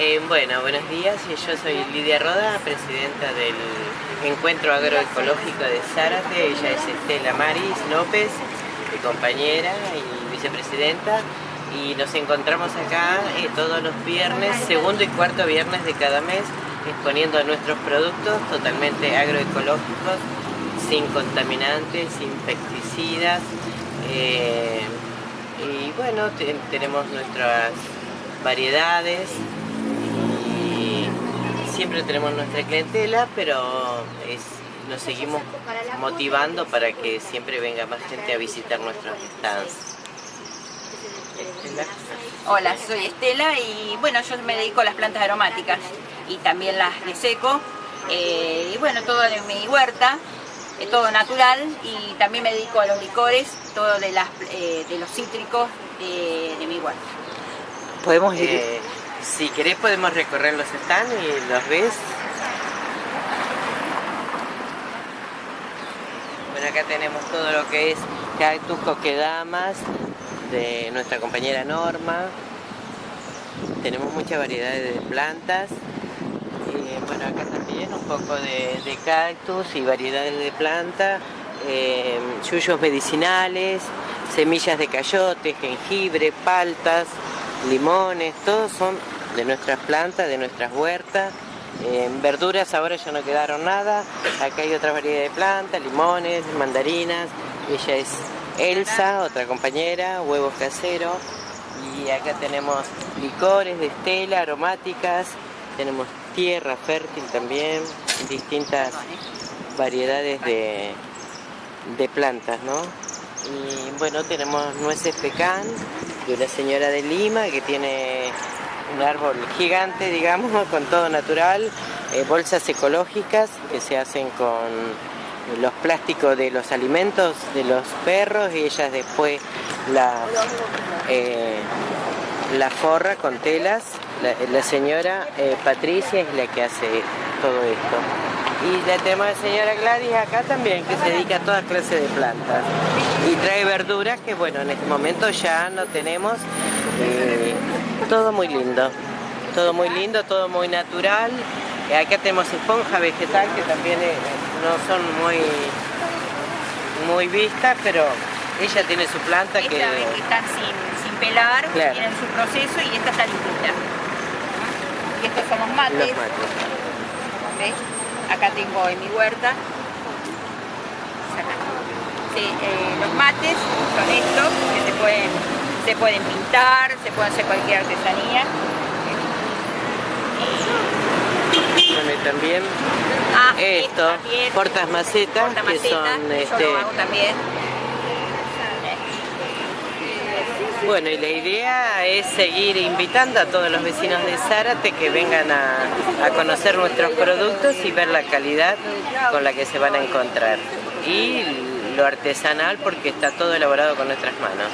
Eh, bueno, buenos días. Yo soy Lidia Roda, presidenta del Encuentro Agroecológico de Zárate. Ella es Estela Maris López, mi compañera y vicepresidenta. Y nos encontramos acá eh, todos los viernes, segundo y cuarto viernes de cada mes, exponiendo nuestros productos totalmente agroecológicos, sin contaminantes, sin pesticidas. Eh, y bueno, tenemos nuestras variedades siempre tenemos nuestra clientela, pero nos seguimos motivando para que siempre venga más gente a visitar nuestros stands. Hola, soy Estela y bueno, yo me dedico a las plantas aromáticas y también las de seco. Eh, y bueno, todo de mi huerta, es todo natural y también me dedico a los licores, todo de, las, eh, de los cítricos de, mi huerta. Podemos ir... Eh, si querés podemos recorrer los stands y los ves. Bueno, acá tenemos todo lo que es cactus coquedamas de nuestra compañera Norma. Tenemos muchas variedades de plantas. Y bueno, acá también un poco de, cactus y variedades de plantas. Eh, yuyos medicinales, semillas de cayote, jengibre, paltas, limones, todos son de nuestras plantas, de nuestras huertas. En verduras ahora ya no quedaron nada. Acá hay otra variedad de plantas, limones, mandarinas. Ella es Elsa, otra compañera, huevos caseros. Y acá tenemos licores de estela, aromáticas. Tenemos tierra fértil también, distintas variedades de, de plantas, ¿no? Y bueno, tenemos nueces pecan de una señora de Lima que tiene un árbol gigante, digamos, con todo natural, eh, bolsas ecológicas que se hacen con los plásticos de los alimentos de los perros y ellas después la, eh, forra con telas. La, señora eh, Patricia es la que hace todo esto. Y la tenemos la señora Gladys acá también, que se dedica a toda clase de plantas. Y trae verduras que, bueno, en este momento ya no tenemos. Todo muy lindo, todo muy lindo, todo muy natural. Acá tenemos esponja vegetal que también eh, no son muy, muy vistas, pero ella tiene su planta que... están sin, pelar, tienen su proceso y esta está limpita. Y estos son los mates. Los mates. Acá tengo en mi huerta. Eh, los mates son estos que se pueden pintar, se puede hacer cualquier artesanía. Y también ah, esto, portas macetas, que son este, también. Bueno, y la idea es seguir invitando a todos los vecinos de Zárate que vengan a, a, conocer nuestros productos y ver la calidad con la que se van a encontrar. Y lo artesanal porque está todo elaborado con nuestras manos.